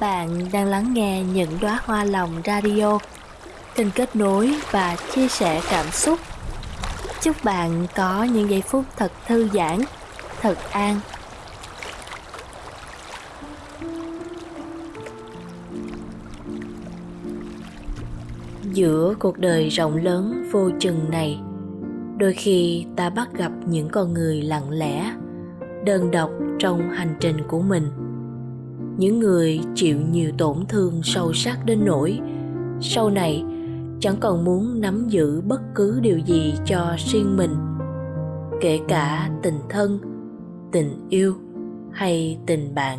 Bạn đang lắng nghe những đóa hoa lòng radio, kênh kết nối và chia sẻ cảm xúc. Chúc bạn có những giây phút thật thư giãn, thật an. Giữa cuộc đời rộng lớn vô chừng này, đôi khi ta bắt gặp những con người lặng lẽ, đơn độc trong hành trình của mình những người chịu nhiều tổn thương sâu sắc đến nỗi, sau này chẳng còn muốn nắm giữ bất cứ điều gì cho riêng mình, kể cả tình thân, tình yêu hay tình bạn.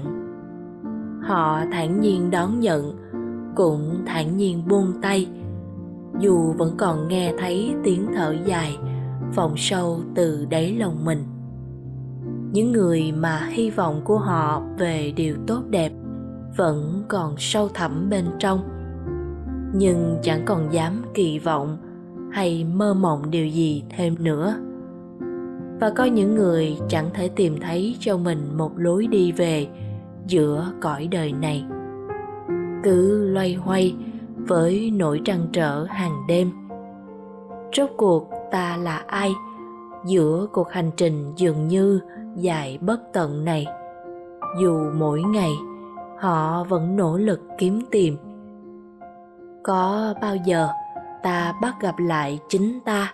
Họ thản nhiên đón nhận, cũng thản nhiên buông tay, dù vẫn còn nghe thấy tiếng thở dài vọng sâu từ đáy lòng mình những người mà hy vọng của họ về điều tốt đẹp vẫn còn sâu thẳm bên trong. Nhưng chẳng còn dám kỳ vọng hay mơ mộng điều gì thêm nữa. Và có những người chẳng thể tìm thấy cho mình một lối đi về giữa cõi đời này. Cứ loay hoay với nỗi trăn trở hàng đêm. Rốt cuộc ta là ai? Giữa cuộc hành trình dường như dài bất tận này. Dù mỗi ngày, họ vẫn nỗ lực kiếm tìm. Có bao giờ ta bắt gặp lại chính ta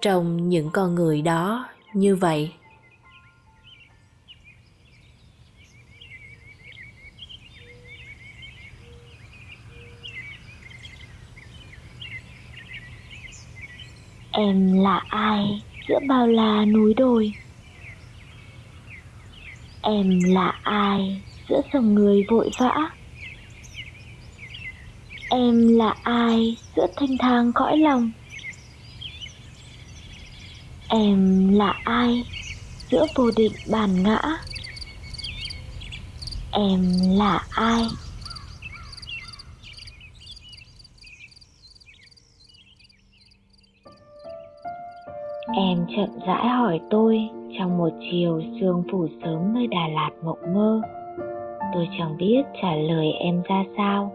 trong những con người đó như vậy? Em là ai? Giữa bao la núi đồi? Em là ai giữa dòng người vội vã? Em là ai giữa thanh thang cõi lòng? Em là ai giữa vô định bàn ngã? Em là ai em chậm rãi hỏi tôi trong một chiều sương phủ sớm nơi đà lạt mộng mơ. Tôi chẳng biết trả lời em ra sao.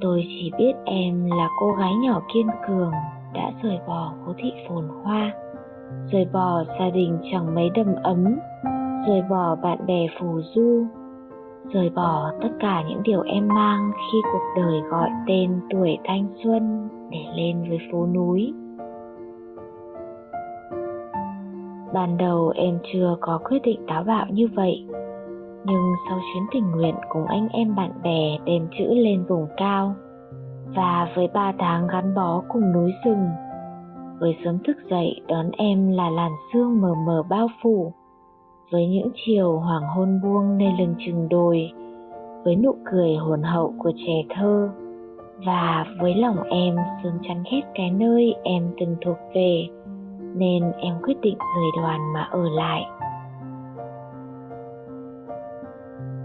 Tôi chỉ biết em là cô gái nhỏ kiên cường, đã rời bỏ phố thị phồn hoa, rời bỏ gia đình chẳng mấy đầm ấm, rời bỏ bạn bè phù du, rời bỏ tất cả những điều em mang khi cuộc đời gọi tên tuổi thanh xuân để lên với phố núi. Ban đầu em chưa có quyết định táo bạo như vậy. Nhưng sau chuyến tình nguyện cùng anh em bạn bè đem chữ lên vùng cao, và với ba tháng gắn bó cùng núi rừng, với sớm thức dậy đón em là làn sương mờ mờ bao phủ, với những chiều hoàng hôn buông nơi lưng chừng đồi, với nụ cười hồn hậu của trẻ thơ, và với lòng em sớm chắn ghét cái nơi em từng thuộc về nên em quyết định rời đoàn mà ở lại.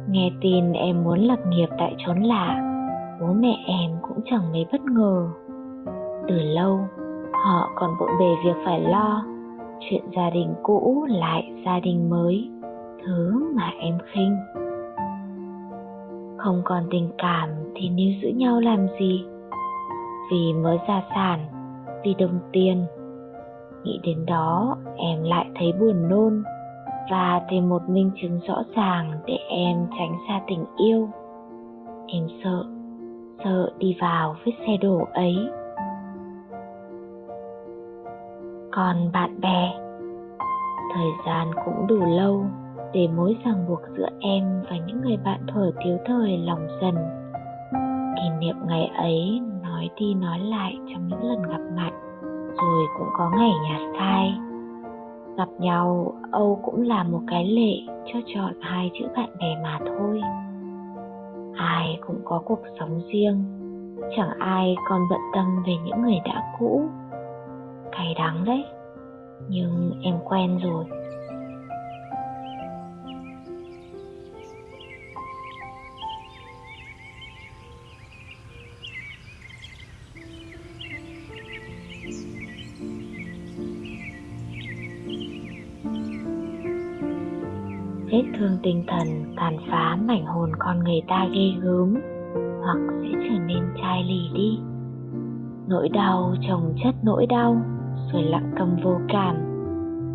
Nghe tin em muốn lập nghiệp tại chốn lạ, bố mẹ em cũng chẳng mấy bất ngờ. Từ lâu, họ còn bộn bề việc phải lo chuyện gia đình cũ lại gia đình mới, thứ mà em khinh. Không còn tình cảm thì níu giữ nhau làm gì? Vì mới gia sản, vì đồng tiền nghĩ đến đó, em lại thấy buồn nôn và thêm một minh chứng rõ ràng để em tránh xa tình yêu. Em sợ sợ đi vào vết xe đổ ấy. Còn bạn bè, thời gian cũng đủ lâu để mối ràng buộc giữa em và những người bạn thuở thiếu thời lòng dần. Kỷ niệm ngày ấy nói đi nói lại trong những lần gặp mặt rồi cũng có ngày nhạt phai gặp nhau, âu cũng là một cái lệ cho chọn hai chữ bạn bè mà thôi. Ai cũng có cuộc sống riêng, chẳng ai còn bận tâm về những người đã cũ. Cay đắng đấy, nhưng em quen rồi. Vết thương tinh thần, tàn phá mảnh hồn con người ta ghê gớm, hoặc sẽ trở nên chai lì đi. Nỗi đau chồng chất nỗi đau, rồi lặng câm vô cảm,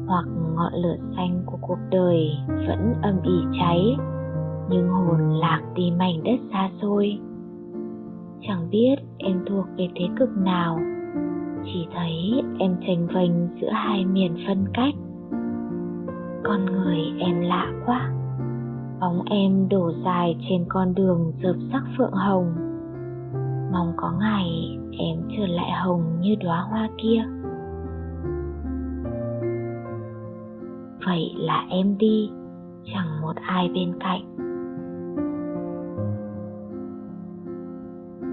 hoặc ngọn lửa xanh của cuộc đời vẫn âm ỉ cháy, nhưng hồn lạc đi mảnh đất xa xôi. Chẳng biết em thuộc về thế cực nào, chỉ thấy em tranh vênh giữa hai miền phân cách con người em lạ quá. Bóng em đổ dài trên con đường rợp sắc phượng hồng. Mong có ngày em trở lại hồng như đóa hoa kia. Vậy là em đi, chẳng một ai bên cạnh.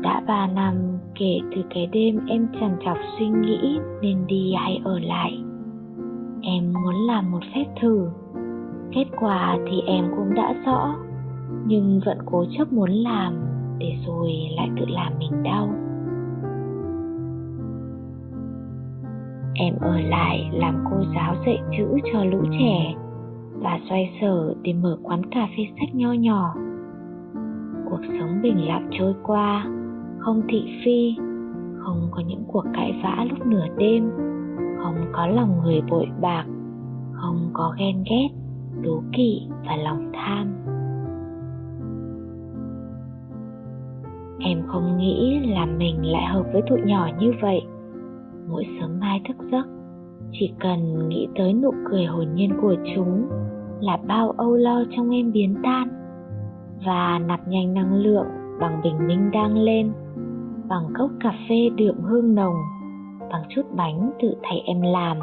Đã ba năm kể từ cái đêm em trằn trọc suy nghĩ nên đi hay ở lại làm một phép thử. Kết quả thì em cũng đã rõ, nhưng vẫn cố chấp muốn làm để rồi lại tự làm mình đau. Em ở lại làm cô giáo dạy chữ cho lũ trẻ và xoay sở để mở quán cà phê sách nho nhỏ. Cuộc sống bình lặng trôi qua, không thị phi, không có những cuộc cãi vã lúc nửa đêm, không có lòng người bội bạc không có ghen ghét, đố kỵ và lòng tham. Em không nghĩ là mình lại hợp với tụi nhỏ như vậy. Mỗi sớm mai thức giấc, chỉ cần nghĩ tới nụ cười hồn nhiên của chúng là bao âu lo trong em biến tan và nạp nhanh năng lượng bằng bình minh đang lên, bằng cốc cà phê đượm hương nồng, bằng chút bánh tự thầy em làm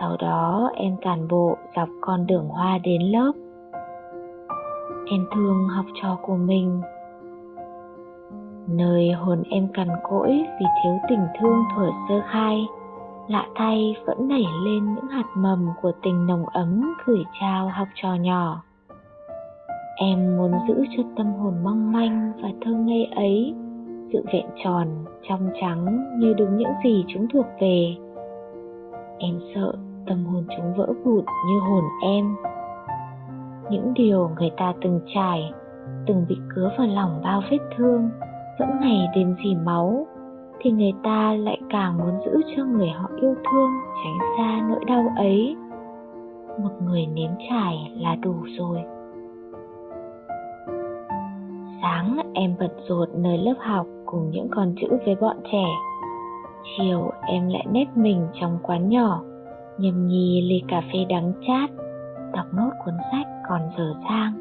sau đó, em cản bộ dọc con đường hoa đến lớp. Em thương học trò của mình. Nơi hồn em cằn cỗi vì thiếu tình thương thuở sơ khai, lạ thay vẫn nảy lên những hạt mầm của tình nồng ấm gửi trao học trò nhỏ. Em muốn giữ cho tâm hồn mong manh và thơ ngây ấy, sự vẹn tròn, trong trắng như đúng những gì chúng thuộc về em sợ tâm hồn chúng vỡ vụn như hồn em. Những điều người ta từng trải, từng bị cứa vào lòng bao vết thương, vẫn ngày đêm dì máu, thì người ta lại càng muốn giữ cho người họ yêu thương tránh xa nỗi đau ấy. Một người nếm trải là đủ rồi. Sáng, em bật rộn nơi lớp học cùng những con chữ với bọn trẻ chiều em lại nếp mình trong quán nhỏ, nhâm nhi ly cà phê đắng chát, đọc nốt cuốn sách còn dở dang.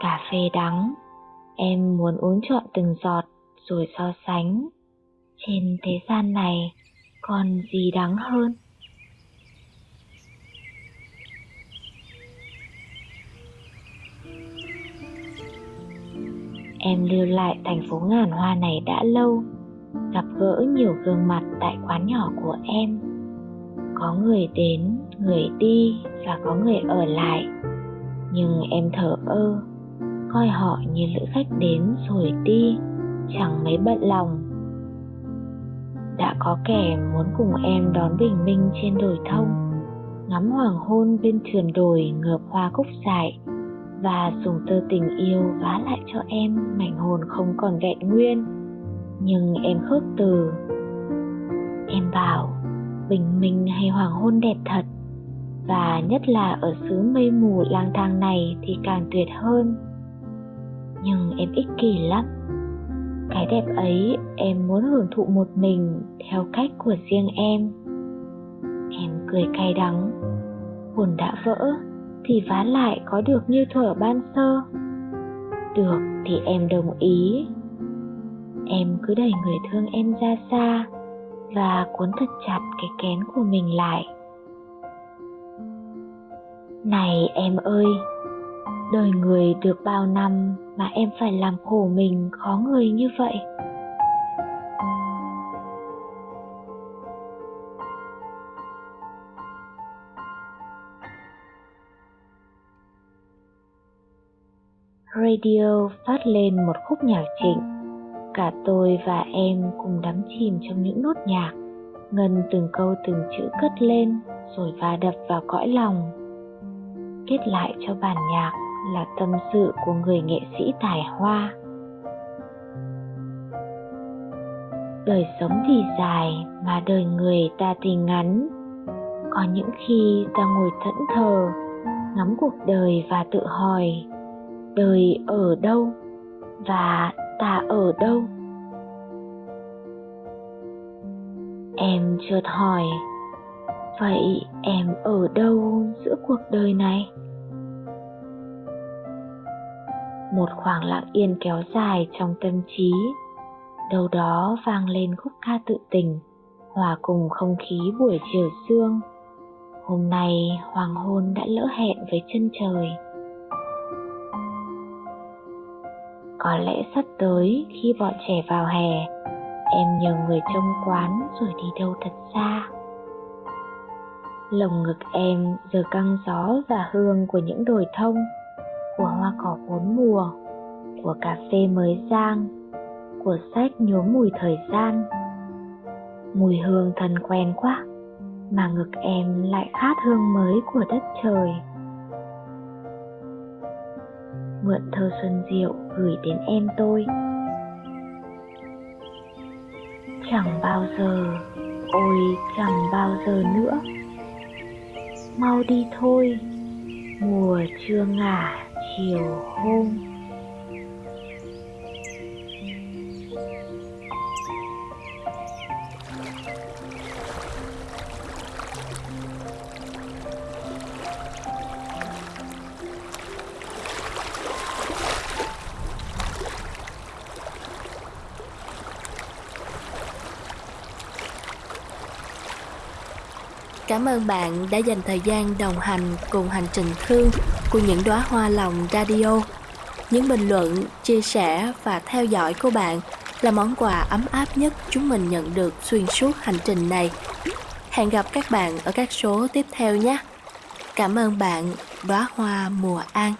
Cà phê đắng, em muốn uống trọn từng giọt rồi so sánh. Trên thế gian này còn gì đắng hơn? Em lưu lại thành phố ngàn hoa này đã lâu gặp gỡ nhiều gương mặt tại quán nhỏ của em. Có người đến, người đi và có người ở lại. Nhưng em thở ơ, coi họ như lữ khách đến rồi đi, chẳng mấy bận lòng. Đã có kẻ muốn cùng em đón bình minh trên đồi thông, ngắm hoàng hôn bên sườn đồi ngợp hoa cúc dại và dùng tơ tình yêu vá lại cho em mảnh hồn không còn vẹn nguyên nhưng em khước từ. Em bảo, bình minh hay hoàng hôn đẹp thật? Và nhất là ở xứ mây mù lang thang này thì càng tuyệt hơn. Nhưng em ích kỷ lắm. Cái đẹp ấy em muốn hưởng thụ một mình theo cách của riêng em. Em cười cay đắng. Hồn đã vỡ thì vá lại có được như thuở ban sơ. Được thì em đồng ý em cứ đẩy người thương em ra xa và cuốn thật chặt cái kén của mình lại. Này em ơi, đời người được bao năm mà em phải làm khổ mình khó người như vậy? Radio phát lên một khúc nhạc trịnh cả tôi và em cùng đắm chìm trong những nốt nhạc. Ngân từng câu từng chữ cất lên, rồi va đập vào cõi lòng. Kết lại cho bản nhạc là tâm sự của người nghệ sĩ tài hoa. Đời sống thì dài mà đời người ta thì ngắn. Có những khi ta ngồi thẫn thờ, ngắm cuộc đời và tự hỏi, đời ở đâu và ta ở đâu? Em chợt hỏi. Vậy em ở đâu giữa cuộc đời này? Một khoảng lặng yên kéo dài trong tâm trí. Đâu đó vang lên khúc ca tự tình, hòa cùng không khí buổi chiều sương. Hôm nay hoàng hôn đã lỡ hẹn với chân trời. Có lẽ sắp tới khi bọn trẻ vào hè, em nhờ người trông quán rồi đi đâu thật xa. Lồng ngực em giờ căng gió và hương của những đồi thông, của hoa cỏ bốn mùa, của cà phê mới rang, của sách nhuốm mùi thời gian. Mùi hương thân quen quá, mà ngực em lại khát hương mới của đất trời mượn thơ xuân diệu gửi đến em tôi. Chẳng bao giờ, ôi chẳng bao giờ nữa. Mau đi thôi, mùa chưa ngả chiều hôm. Cảm ơn bạn đã dành thời gian đồng hành cùng hành trình thương của những đóa hoa lòng radio. Những bình luận, chia sẻ và theo dõi của bạn là món quà ấm áp nhất chúng mình nhận được xuyên suốt hành trình này. Hẹn gặp các bạn ở các số tiếp theo nhé. Cảm ơn bạn, đóa hoa mùa an.